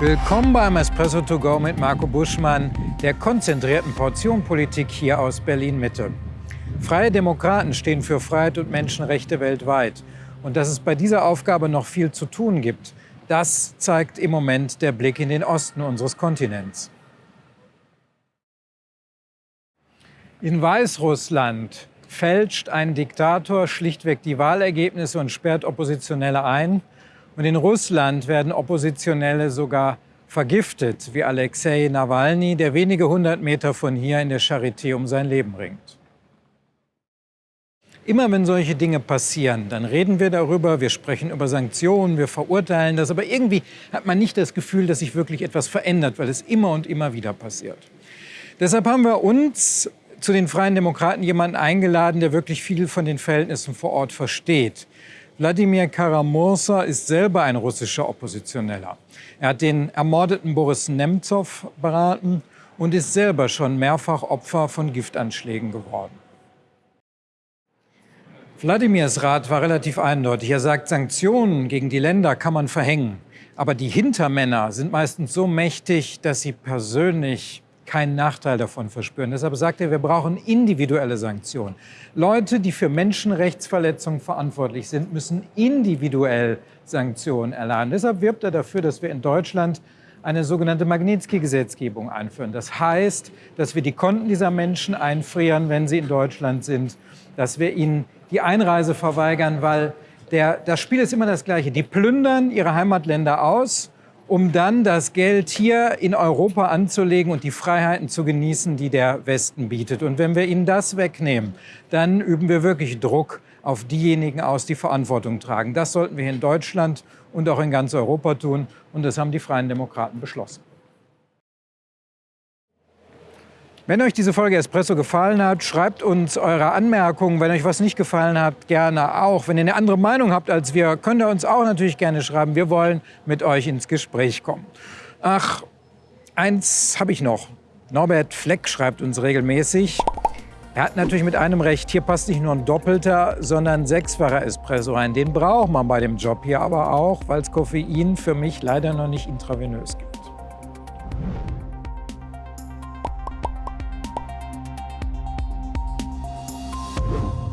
Willkommen beim Espresso to go mit Marco Buschmann, der konzentrierten Portionpolitik hier aus Berlin-Mitte. Freie Demokraten stehen für Freiheit und Menschenrechte weltweit. Und dass es bei dieser Aufgabe noch viel zu tun gibt, das zeigt im Moment der Blick in den Osten unseres Kontinents. In Weißrussland fälscht ein Diktator schlichtweg die Wahlergebnisse und sperrt Oppositionelle ein. Und in Russland werden Oppositionelle sogar vergiftet, wie Alexei Nawalny, der wenige hundert Meter von hier in der Charité um sein Leben ringt. Immer wenn solche Dinge passieren, dann reden wir darüber, wir sprechen über Sanktionen, wir verurteilen das, aber irgendwie hat man nicht das Gefühl, dass sich wirklich etwas verändert, weil es immer und immer wieder passiert. Deshalb haben wir uns zu den Freien Demokraten jemanden eingeladen, der wirklich viel von den Verhältnissen vor Ort versteht. Wladimir Karamursa ist selber ein russischer Oppositioneller. Er hat den ermordeten Boris Nemtsov beraten und ist selber schon mehrfach Opfer von Giftanschlägen geworden. Wladimirs Rat war relativ eindeutig. Er sagt, Sanktionen gegen die Länder kann man verhängen. Aber die Hintermänner sind meistens so mächtig, dass sie persönlich keinen Nachteil davon verspüren. Deshalb sagt er, wir brauchen individuelle Sanktionen. Leute, die für Menschenrechtsverletzungen verantwortlich sind, müssen individuell Sanktionen erladen. Deshalb wirbt er dafür, dass wir in Deutschland eine sogenannte Magnitsky-Gesetzgebung einführen. Das heißt, dass wir die Konten dieser Menschen einfrieren, wenn sie in Deutschland sind, dass wir ihnen die Einreise verweigern, weil der, das Spiel ist immer das gleiche. Die plündern ihre Heimatländer aus um dann das Geld hier in Europa anzulegen und die Freiheiten zu genießen, die der Westen bietet. Und wenn wir ihnen das wegnehmen, dann üben wir wirklich Druck auf diejenigen aus, die Verantwortung tragen. Das sollten wir in Deutschland und auch in ganz Europa tun. Und das haben die Freien Demokraten beschlossen. Wenn euch diese Folge Espresso gefallen hat, schreibt uns eure Anmerkungen. Wenn euch was nicht gefallen hat, gerne auch. Wenn ihr eine andere Meinung habt als wir, könnt ihr uns auch natürlich gerne schreiben. Wir wollen mit euch ins Gespräch kommen. Ach, eins habe ich noch. Norbert Fleck schreibt uns regelmäßig. Er hat natürlich mit einem Recht, hier passt nicht nur ein doppelter, sondern sechsfacher Espresso rein. Den braucht man bei dem Job hier aber auch, weil es Koffein für mich leider noch nicht intravenös gibt. you